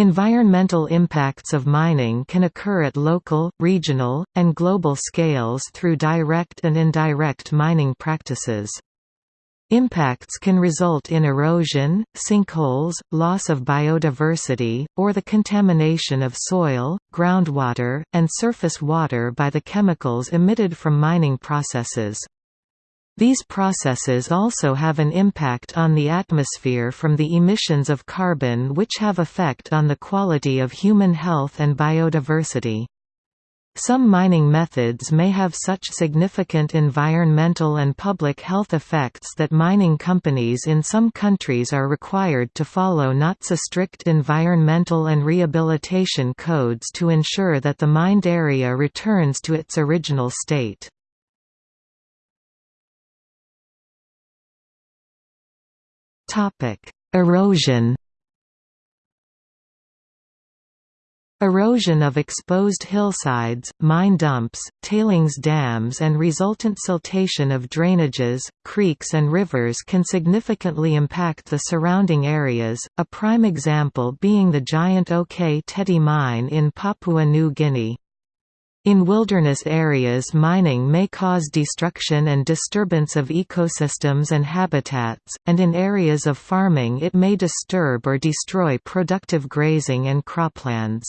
Environmental impacts of mining can occur at local, regional, and global scales through direct and indirect mining practices. Impacts can result in erosion, sinkholes, loss of biodiversity, or the contamination of soil, groundwater, and surface water by the chemicals emitted from mining processes. These processes also have an impact on the atmosphere from the emissions of carbon which have effect on the quality of human health and biodiversity. Some mining methods may have such significant environmental and public health effects that mining companies in some countries are required to follow not so strict environmental and rehabilitation codes to ensure that the mined area returns to its original state. Erosion Erosion of exposed hillsides, mine dumps, tailings dams and resultant siltation of drainages, creeks and rivers can significantly impact the surrounding areas, a prime example being the giant OK Tedi mine in Papua New Guinea. In wilderness areas mining may cause destruction and disturbance of ecosystems and habitats, and in areas of farming it may disturb or destroy productive grazing and croplands.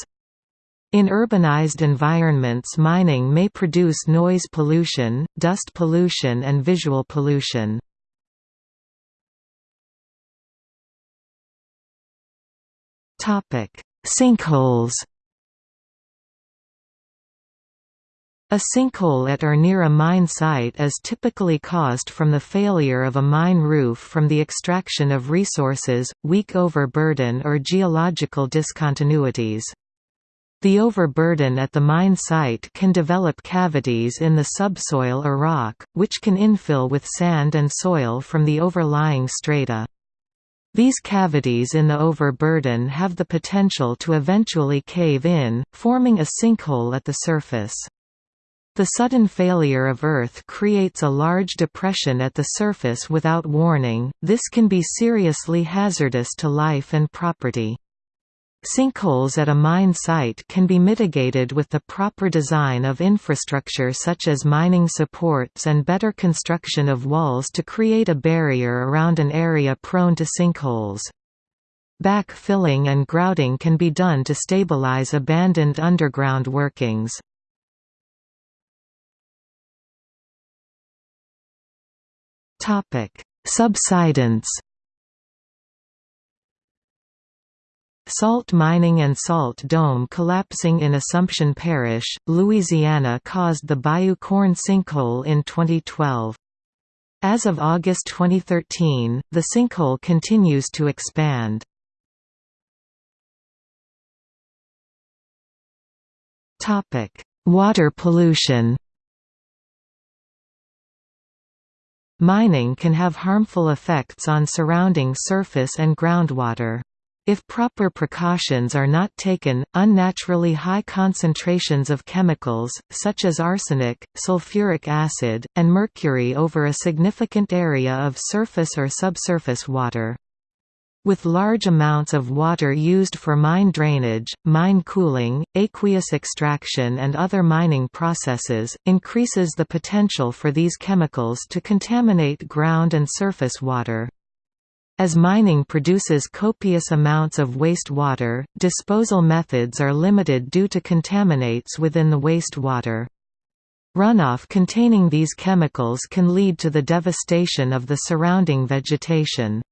In urbanized environments mining may produce noise pollution, dust pollution and visual pollution. Sinkholes A sinkhole at or near a mine site is typically caused from the failure of a mine roof from the extraction of resources, weak overburden or geological discontinuities. The overburden at the mine site can develop cavities in the subsoil or rock, which can infill with sand and soil from the overlying strata. These cavities in the overburden have the potential to eventually cave in, forming a sinkhole at the surface. The sudden failure of Earth creates a large depression at the surface without warning, this can be seriously hazardous to life and property. Sinkholes at a mine site can be mitigated with the proper design of infrastructure such as mining supports and better construction of walls to create a barrier around an area prone to sinkholes. Back-filling and grouting can be done to stabilize abandoned underground workings. Subsidence Salt mining and salt dome collapsing in Assumption Parish, Louisiana caused the Bayou Corne sinkhole in 2012. As of August 2013, the sinkhole continues to expand. Water pollution Mining can have harmful effects on surrounding surface and groundwater. If proper precautions are not taken, unnaturally high concentrations of chemicals, such as arsenic, sulfuric acid, and mercury over a significant area of surface or subsurface water. With large amounts of water used for mine drainage, mine cooling, aqueous extraction and other mining processes, increases the potential for these chemicals to contaminate ground and surface water. As mining produces copious amounts of waste water, disposal methods are limited due to contaminates within the waste water. Runoff containing these chemicals can lead to the devastation of the surrounding vegetation.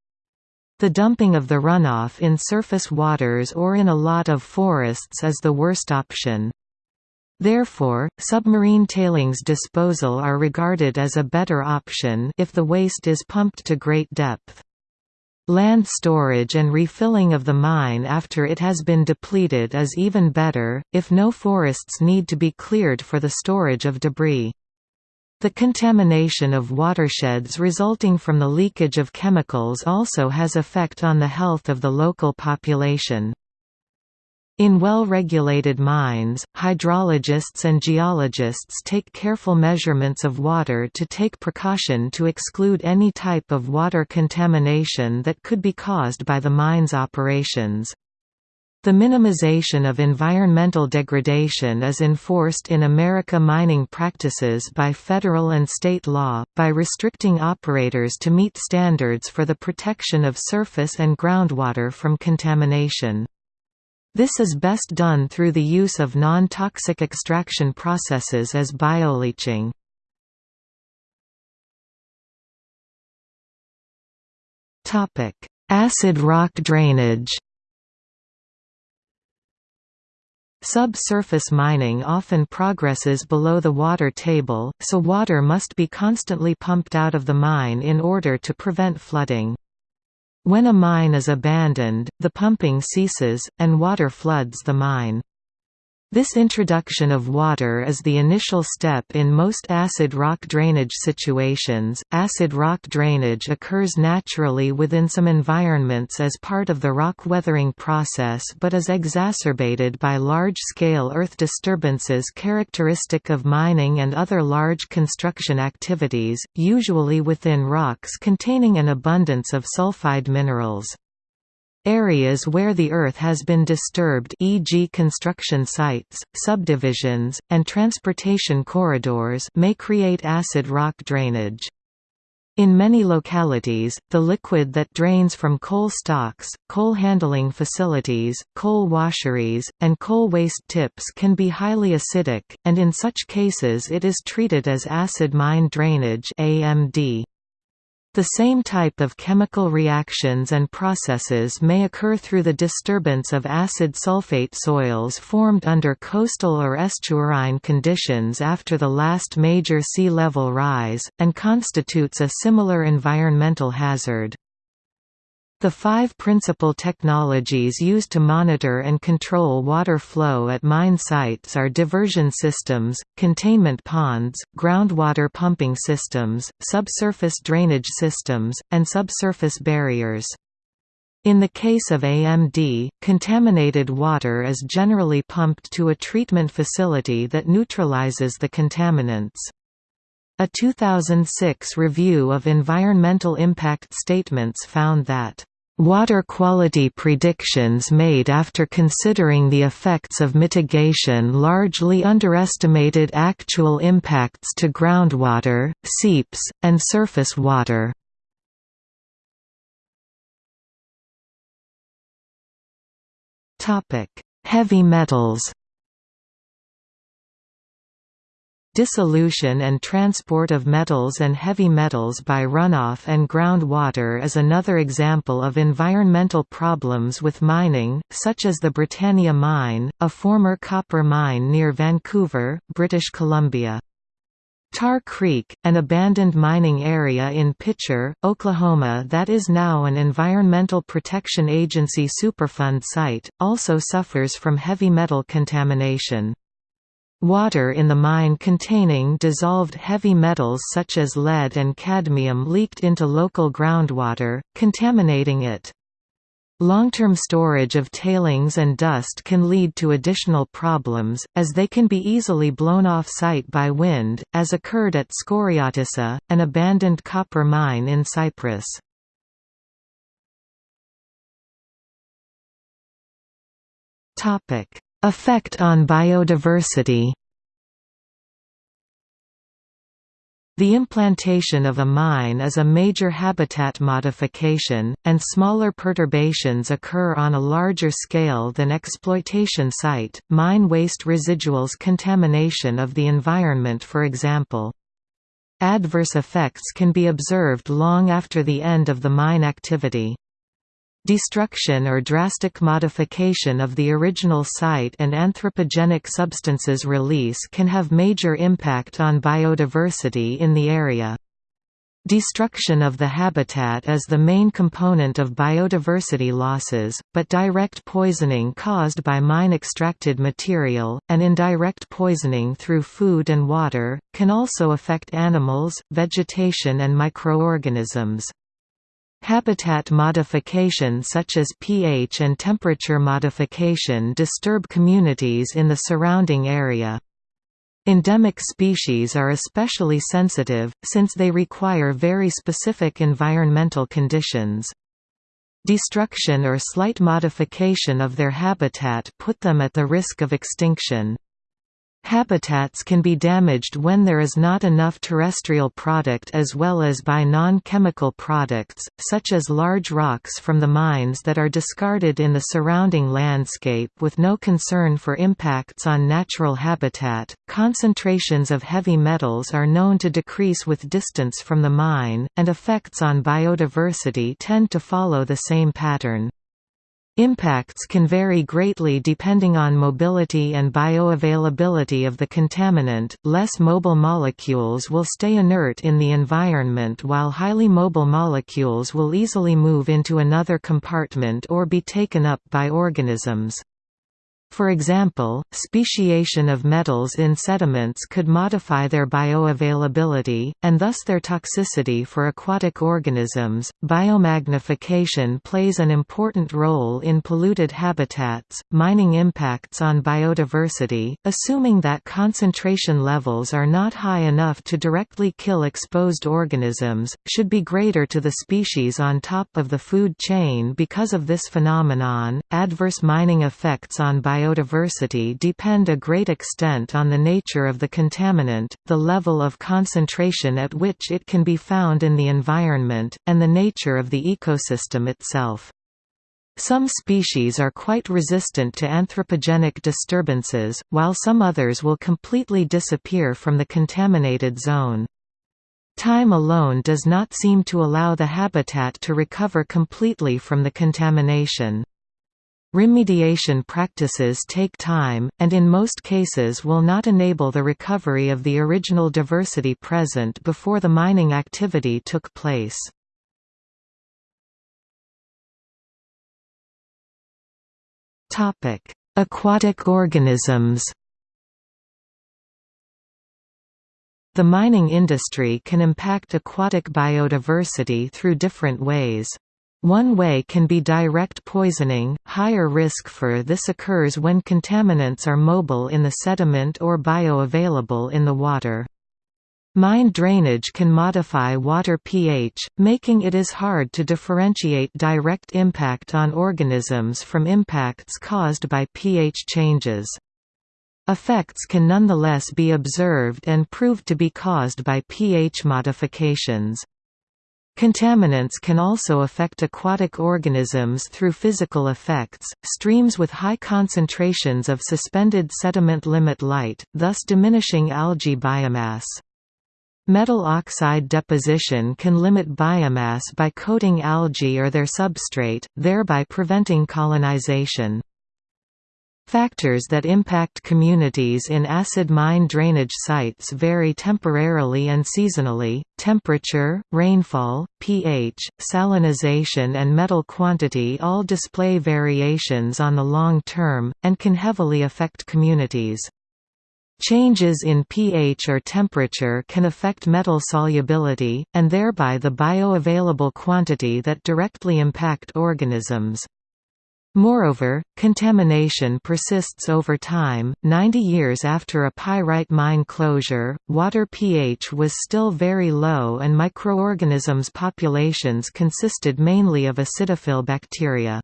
The dumping of the runoff in surface waters or in a lot of forests is the worst option. Therefore, submarine tailings disposal are regarded as a better option if the waste is pumped to great depth. Land storage and refilling of the mine after it has been depleted is even better, if no forests need to be cleared for the storage of debris. The contamination of watersheds resulting from the leakage of chemicals also has effect on the health of the local population. In well-regulated mines, hydrologists and geologists take careful measurements of water to take precaution to exclude any type of water contamination that could be caused by the mine's operations. The minimization of environmental degradation is enforced in America mining practices by federal and state law, by restricting operators to meet standards for the protection of surface and groundwater from contamination. This is best done through the use of non-toxic extraction processes as bioleaching. Acid rock drainage Subsurface mining often progresses below the water table, so water must be constantly pumped out of the mine in order to prevent flooding. When a mine is abandoned, the pumping ceases, and water floods the mine. This introduction of water is the initial step in most acid rock drainage situations. Acid rock drainage occurs naturally within some environments as part of the rock weathering process but is exacerbated by large scale earth disturbances characteristic of mining and other large construction activities, usually within rocks containing an abundance of sulfide minerals. Areas where the earth has been disturbed e.g. construction sites, subdivisions, and transportation corridors may create acid rock drainage. In many localities, the liquid that drains from coal stocks, coal handling facilities, coal washeries, and coal waste tips can be highly acidic, and in such cases it is treated as acid mine drainage AMD. The same type of chemical reactions and processes may occur through the disturbance of acid sulfate soils formed under coastal or estuarine conditions after the last major sea level rise, and constitutes a similar environmental hazard. The five principal technologies used to monitor and control water flow at mine sites are diversion systems, containment ponds, groundwater pumping systems, subsurface drainage systems, and subsurface barriers. In the case of AMD, contaminated water is generally pumped to a treatment facility that neutralizes the contaminants. A 2006 review of environmental impact statements found that Water quality predictions made after considering the effects of mitigation largely underestimated actual impacts to groundwater, seeps, and surface water. Heavy metals Dissolution and transport of metals and heavy metals by runoff and groundwater is another example of environmental problems with mining, such as the Britannia Mine, a former copper mine near Vancouver, British Columbia. Tar Creek, an abandoned mining area in Picher, Oklahoma that is now an Environmental Protection Agency Superfund site, also suffers from heavy metal contamination. Water in the mine containing dissolved heavy metals such as lead and cadmium leaked into local groundwater, contaminating it. Long-term storage of tailings and dust can lead to additional problems, as they can be easily blown off-site by wind, as occurred at Skouriotissa, an abandoned copper mine in Cyprus. Effect on biodiversity The implantation of a mine is a major habitat modification, and smaller perturbations occur on a larger scale than exploitation site, mine waste residuals contamination of the environment for example. Adverse effects can be observed long after the end of the mine activity. Destruction or drastic modification of the original site and anthropogenic substances release can have major impact on biodiversity in the area. Destruction of the habitat is the main component of biodiversity losses, but direct poisoning caused by mine-extracted material, and indirect poisoning through food and water, can also affect animals, vegetation and microorganisms. Habitat modification such as pH and temperature modification disturb communities in the surrounding area. Endemic species are especially sensitive, since they require very specific environmental conditions. Destruction or slight modification of their habitat put them at the risk of extinction. Habitats can be damaged when there is not enough terrestrial product as well as by non-chemical products, such as large rocks from the mines that are discarded in the surrounding landscape with no concern for impacts on natural habitat. Concentrations of heavy metals are known to decrease with distance from the mine, and effects on biodiversity tend to follow the same pattern. Impacts can vary greatly depending on mobility and bioavailability of the contaminant. Less mobile molecules will stay inert in the environment while highly mobile molecules will easily move into another compartment or be taken up by organisms. For example, speciation of metals in sediments could modify their bioavailability, and thus their toxicity for aquatic organisms. Biomagnification plays an important role in polluted habitats. Mining impacts on biodiversity, assuming that concentration levels are not high enough to directly kill exposed organisms, should be greater to the species on top of the food chain because of this phenomenon. Adverse mining effects on biodiversity biodiversity depend a great extent on the nature of the contaminant, the level of concentration at which it can be found in the environment, and the nature of the ecosystem itself. Some species are quite resistant to anthropogenic disturbances, while some others will completely disappear from the contaminated zone. Time alone does not seem to allow the habitat to recover completely from the contamination. Remediation practices take time, and in most cases will not enable the recovery of the original diversity present before the mining activity took place. Aquatic organisms The mining industry can impact aquatic biodiversity through different ways. One way can be direct poisoning, higher risk for this occurs when contaminants are mobile in the sediment or bioavailable in the water. Mine drainage can modify water pH, making it is hard to differentiate direct impact on organisms from impacts caused by pH changes. Effects can nonetheless be observed and proved to be caused by pH modifications. Contaminants can also affect aquatic organisms through physical effects, streams with high concentrations of suspended sediment limit light, thus diminishing algae biomass. Metal oxide deposition can limit biomass by coating algae or their substrate, thereby preventing colonization. Factors that impact communities in acid mine drainage sites vary temporarily and seasonally, temperature, rainfall, pH, salinization and metal quantity all display variations on the long term, and can heavily affect communities. Changes in pH or temperature can affect metal solubility, and thereby the bioavailable quantity that directly impact organisms. Moreover, contamination persists over time. 90 years after a pyrite mine closure, water pH was still very low and microorganisms populations consisted mainly of acidophil bacteria.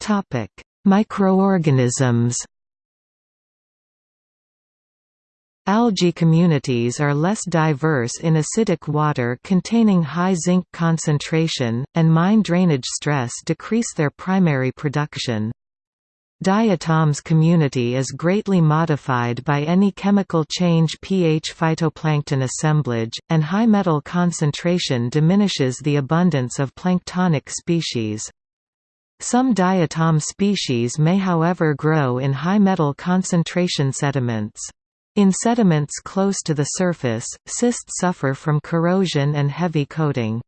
Topic: Microorganisms Algae communities are less diverse in acidic water containing high zinc concentration, and mine drainage stress decrease their primary production. Diatoms community is greatly modified by any chemical change pH phytoplankton assemblage, and high metal concentration diminishes the abundance of planktonic species. Some diatom species may however grow in high metal concentration sediments. In sediments close to the surface, cysts suffer from corrosion and heavy coating.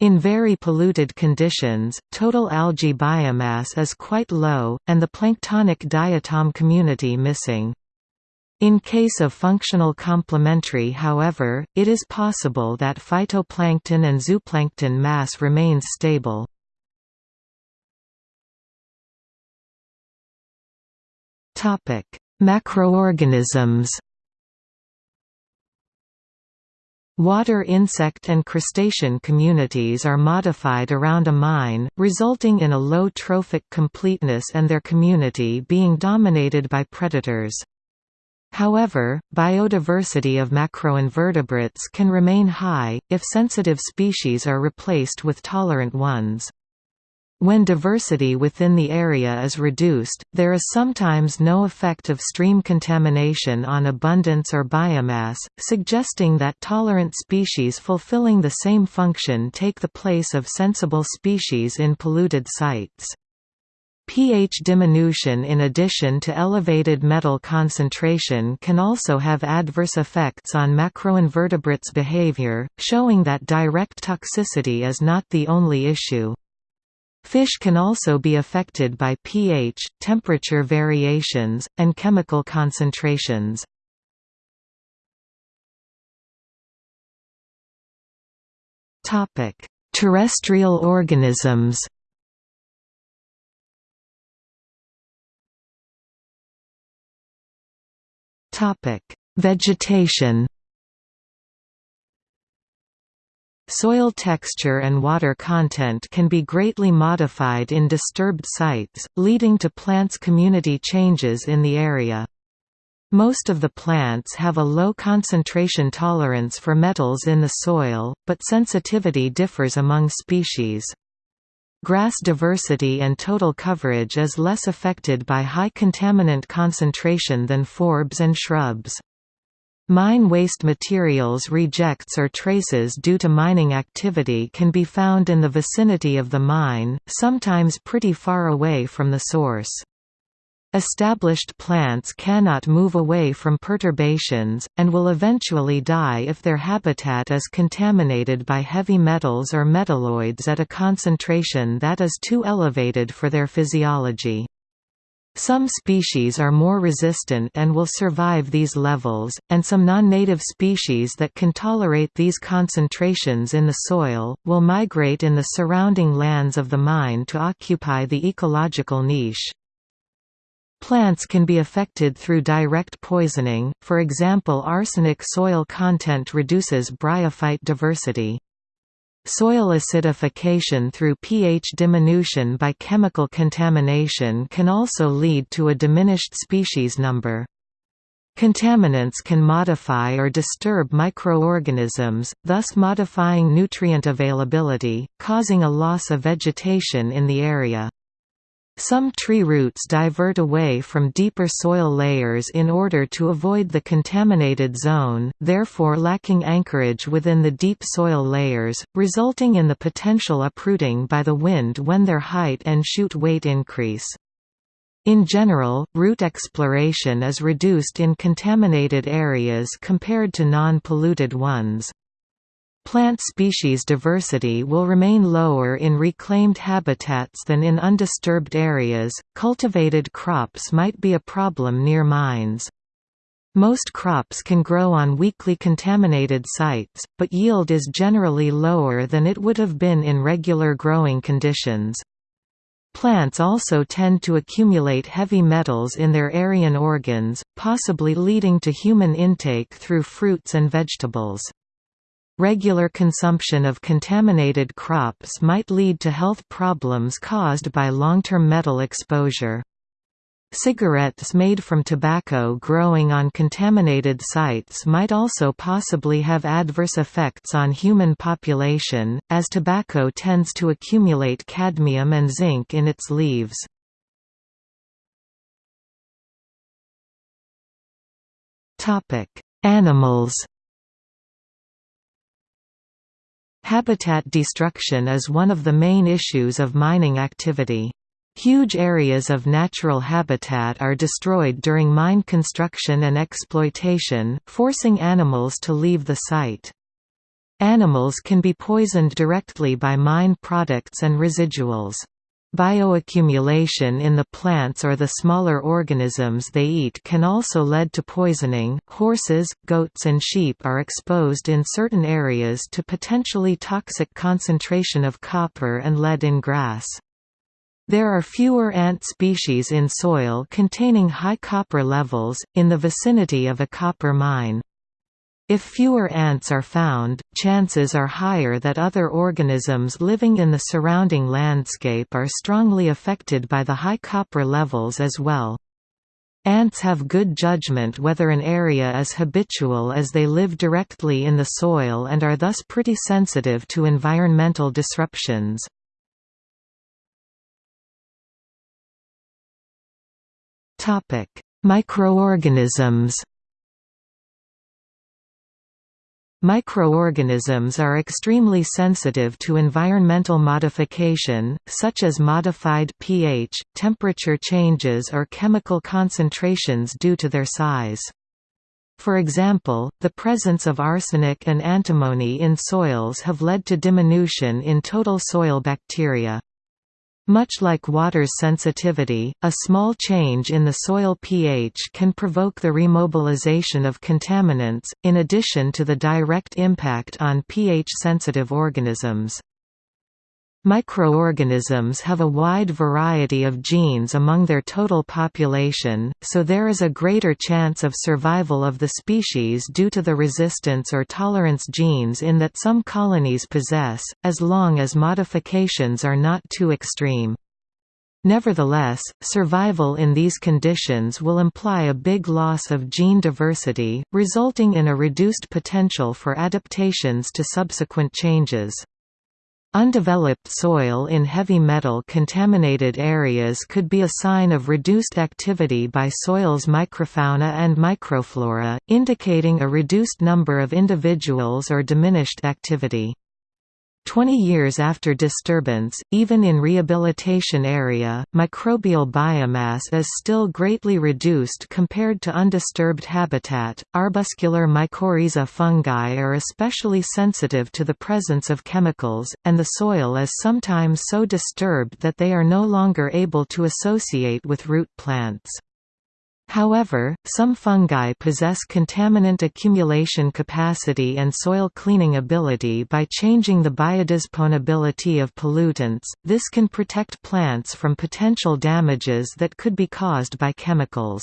In very polluted conditions, total algae biomass is quite low, and the planktonic diatom community missing. In case of functional complementary however, it is possible that phytoplankton and zooplankton mass remains stable. Macroorganisms Water insect and crustacean communities are modified around a mine, resulting in a low trophic completeness and their community being dominated by predators. However, biodiversity of macroinvertebrates can remain high, if sensitive species are replaced with tolerant ones. When diversity within the area is reduced, there is sometimes no effect of stream contamination on abundance or biomass, suggesting that tolerant species fulfilling the same function take the place of sensible species in polluted sites pH diminution in addition to elevated metal concentration can also have adverse effects on macroinvertebrates' behavior, showing that direct toxicity is not the only issue. Fish can also be affected by pH, temperature variations, and chemical concentrations. Terrestrial organisms Vegetation. Soil texture and water content can be greatly modified in disturbed sites, leading to plants' community changes in the area. Most of the plants have a low concentration tolerance for metals in the soil, but sensitivity differs among species. Grass diversity and total coverage is less affected by high contaminant concentration than forbs and shrubs. Mine waste materials rejects or traces due to mining activity can be found in the vicinity of the mine, sometimes pretty far away from the source. Established plants cannot move away from perturbations, and will eventually die if their habitat is contaminated by heavy metals or metalloids at a concentration that is too elevated for their physiology. Some species are more resistant and will survive these levels, and some non-native species that can tolerate these concentrations in the soil, will migrate in the surrounding lands of the mine to occupy the ecological niche. Plants can be affected through direct poisoning, for example arsenic soil content reduces bryophyte diversity. Soil acidification through pH diminution by chemical contamination can also lead to a diminished species number. Contaminants can modify or disturb microorganisms, thus modifying nutrient availability, causing a loss of vegetation in the area. Some tree roots divert away from deeper soil layers in order to avoid the contaminated zone, therefore lacking anchorage within the deep soil layers, resulting in the potential uprooting by the wind when their height and shoot weight increase. In general, root exploration is reduced in contaminated areas compared to non-polluted ones. Plant species diversity will remain lower in reclaimed habitats than in undisturbed areas. Cultivated crops might be a problem near mines. Most crops can grow on weakly contaminated sites, but yield is generally lower than it would have been in regular growing conditions. Plants also tend to accumulate heavy metals in their aerian organs, possibly leading to human intake through fruits and vegetables. Regular consumption of contaminated crops might lead to health problems caused by long-term metal exposure. Cigarettes made from tobacco growing on contaminated sites might also possibly have adverse effects on human population, as tobacco tends to accumulate cadmium and zinc in its leaves. Animals Habitat destruction is one of the main issues of mining activity. Huge areas of natural habitat are destroyed during mine construction and exploitation, forcing animals to leave the site. Animals can be poisoned directly by mine products and residuals. Bioaccumulation in the plants or the smaller organisms they eat can also lead to poisoning. Horses, goats, and sheep are exposed in certain areas to potentially toxic concentration of copper and lead in grass. There are fewer ant species in soil containing high copper levels, in the vicinity of a copper mine. If fewer ants are found, chances are higher that other organisms living in the surrounding landscape are strongly affected by the high copper levels as well. Ants have good judgment whether an area is habitual as they live directly in the soil and are thus pretty sensitive to environmental disruptions. Microorganisms Microorganisms are extremely sensitive to environmental modification, such as modified pH, temperature changes or chemical concentrations due to their size. For example, the presence of arsenic and antimony in soils have led to diminution in total soil bacteria. Much like water's sensitivity, a small change in the soil pH can provoke the remobilization of contaminants, in addition to the direct impact on pH-sensitive organisms. Microorganisms have a wide variety of genes among their total population, so there is a greater chance of survival of the species due to the resistance or tolerance genes in that some colonies possess, as long as modifications are not too extreme. Nevertheless, survival in these conditions will imply a big loss of gene diversity, resulting in a reduced potential for adaptations to subsequent changes. Undeveloped soil in heavy metal contaminated areas could be a sign of reduced activity by soil's microfauna and microflora, indicating a reduced number of individuals or diminished activity. Twenty years after disturbance, even in rehabilitation area, microbial biomass is still greatly reduced compared to undisturbed habitat. Arbuscular mycorrhiza fungi are especially sensitive to the presence of chemicals, and the soil is sometimes so disturbed that they are no longer able to associate with root plants. However, some fungi possess contaminant accumulation capacity and soil cleaning ability by changing the biodisposability of pollutants. This can protect plants from potential damages that could be caused by chemicals.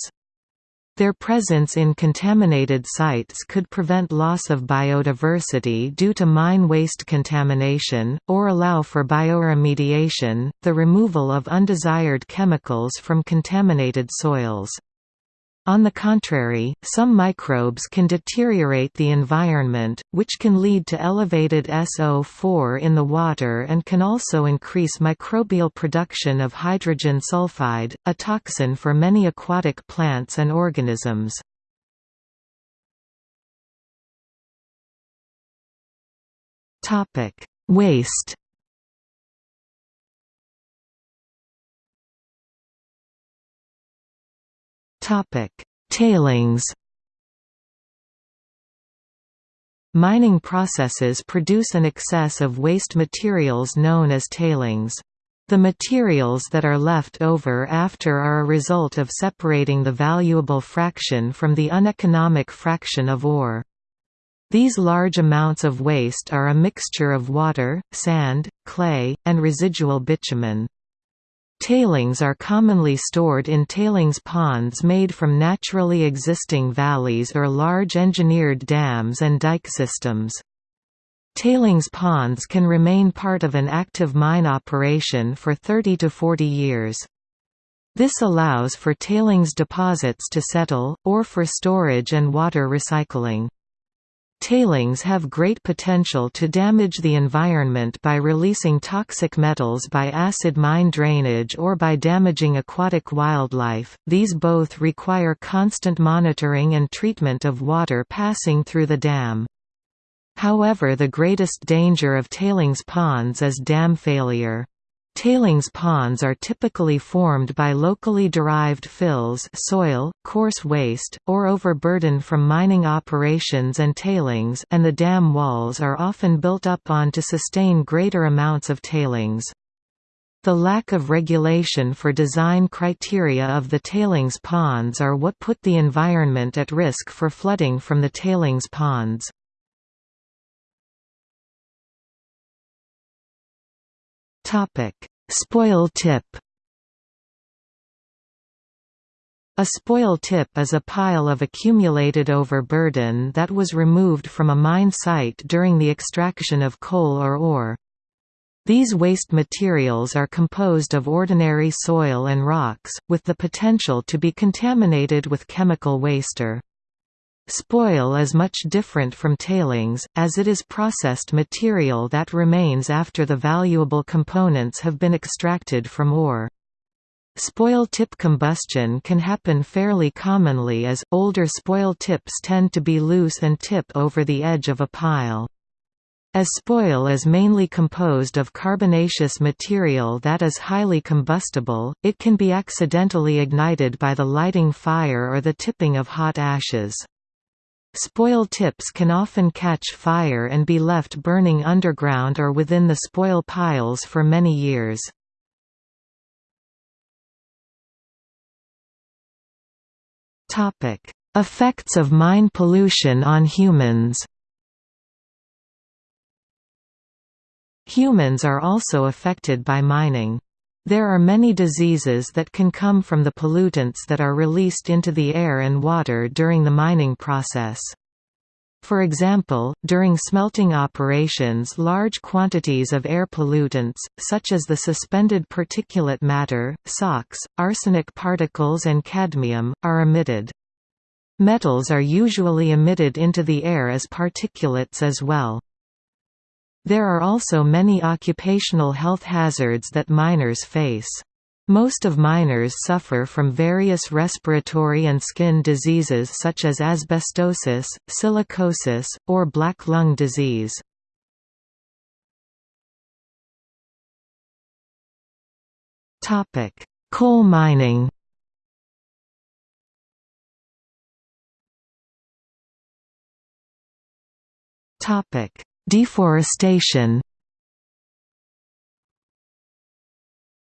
Their presence in contaminated sites could prevent loss of biodiversity due to mine waste contamination, or allow for bioremediation, the removal of undesired chemicals from contaminated soils. On the contrary, some microbes can deteriorate the environment, which can lead to elevated SO4 in the water and can also increase microbial production of hydrogen sulfide, a toxin for many aquatic plants and organisms. Waste Topic: Tailings. Mining processes produce an excess of waste materials known as tailings. The materials that are left over after are a result of separating the valuable fraction from the uneconomic fraction of ore. These large amounts of waste are a mixture of water, sand, clay, and residual bitumen. Tailings are commonly stored in tailings ponds made from naturally existing valleys or large engineered dams and dike systems. Tailings ponds can remain part of an active mine operation for 30 to 40 years. This allows for tailings deposits to settle, or for storage and water recycling. Tailings have great potential to damage the environment by releasing toxic metals by acid mine drainage or by damaging aquatic wildlife. These both require constant monitoring and treatment of water passing through the dam. However the greatest danger of tailings ponds is dam failure. Tailings ponds are typically formed by locally derived fills soil, coarse waste, or overburden from mining operations and tailings and the dam walls are often built up on to sustain greater amounts of tailings. The lack of regulation for design criteria of the tailings ponds are what put the environment at risk for flooding from the tailings ponds. Topic: Spoil tip. A spoil tip is a pile of accumulated overburden that was removed from a mine site during the extraction of coal or ore. These waste materials are composed of ordinary soil and rocks, with the potential to be contaminated with chemical waster. Spoil is much different from tailings, as it is processed material that remains after the valuable components have been extracted from ore. Spoil tip combustion can happen fairly commonly as, older spoil tips tend to be loose and tip over the edge of a pile. As spoil is mainly composed of carbonaceous material that is highly combustible, it can be accidentally ignited by the lighting fire or the tipping of hot ashes. Spoil tips can often catch fire and be left burning underground or within the spoil piles for many years. Effects of mine pollution on humans Humans are also affected by mining. There are many diseases that can come from the pollutants that are released into the air and water during the mining process. For example, during smelting operations large quantities of air pollutants, such as the suspended particulate matter, SOx, arsenic particles and cadmium, are emitted. Metals are usually emitted into the air as particulates as well. There are also many occupational health hazards that miners face. Most of miners suffer from various respiratory and skin diseases such as asbestosis, silicosis, or black lung disease. Coal mining Topic: Deforestation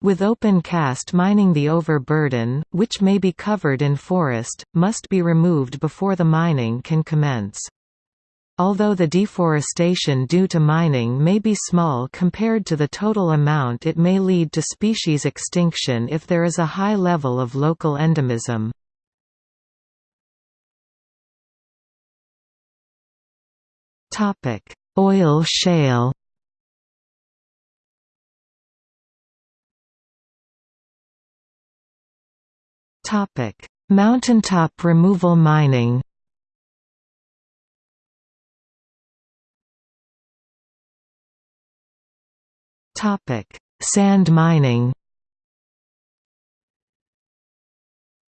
With open cast mining the overburden, which may be covered in forest, must be removed before the mining can commence. Although the deforestation due to mining may be small compared to the total amount it may lead to species extinction if there is a high level of local endemism. Oil shale. Mountaintop removal mining. Topic Sand mining.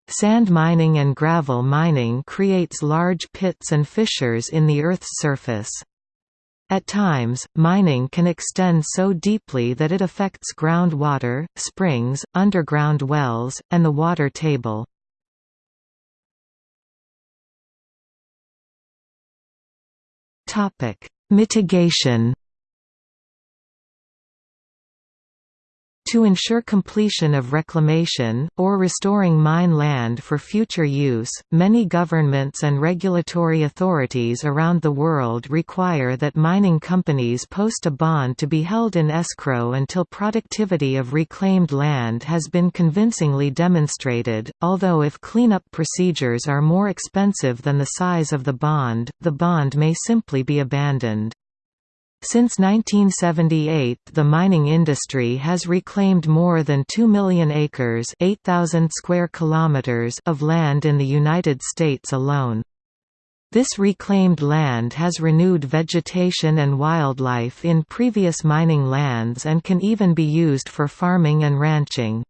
Sand mining and gravel mining creates large pits and fissures in the Earth's surface. At times, mining can extend so deeply that it affects groundwater, springs, underground wells, and the water table. Mitigation To ensure completion of reclamation, or restoring mine land for future use, many governments and regulatory authorities around the world require that mining companies post a bond to be held in escrow until productivity of reclaimed land has been convincingly demonstrated, although if cleanup procedures are more expensive than the size of the bond, the bond may simply be abandoned. Since 1978 the mining industry has reclaimed more than 2 million acres 8,000 square kilometers of land in the United States alone. This reclaimed land has renewed vegetation and wildlife in previous mining lands and can even be used for farming and ranching.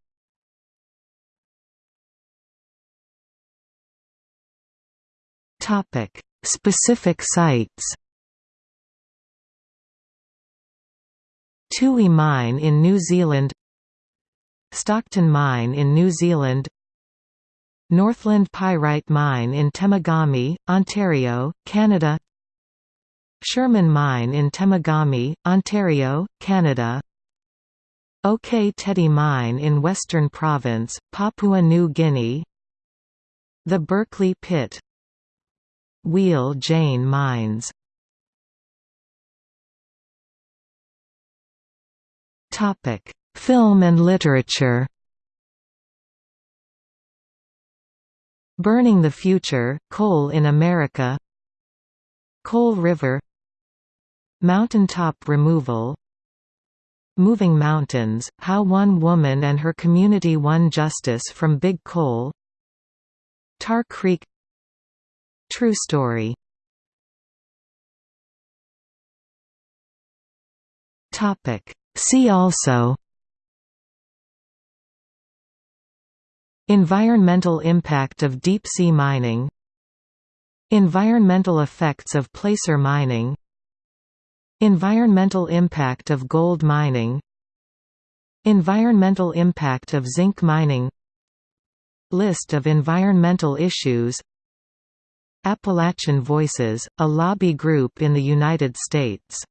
Specific sites Tui Mine in New Zealand Stockton Mine in New Zealand Northland Pyrite Mine in Temagami, Ontario, Canada Sherman Mine in Temagami, Ontario, Canada OK Tedi Mine in Western Province, Papua New Guinea The Berkeley Pit Wheal Jane Mines Topic: Film and literature. Burning the Future, Coal in America. Coal River. Mountaintop removal. Moving Mountains, How One Woman and Her Community Won Justice from Big Coal. Tar Creek. True story See also Environmental impact of deep-sea mining Environmental effects of placer mining Environmental impact of gold mining Environmental impact of zinc mining List of environmental issues Appalachian Voices, a lobby group in the United States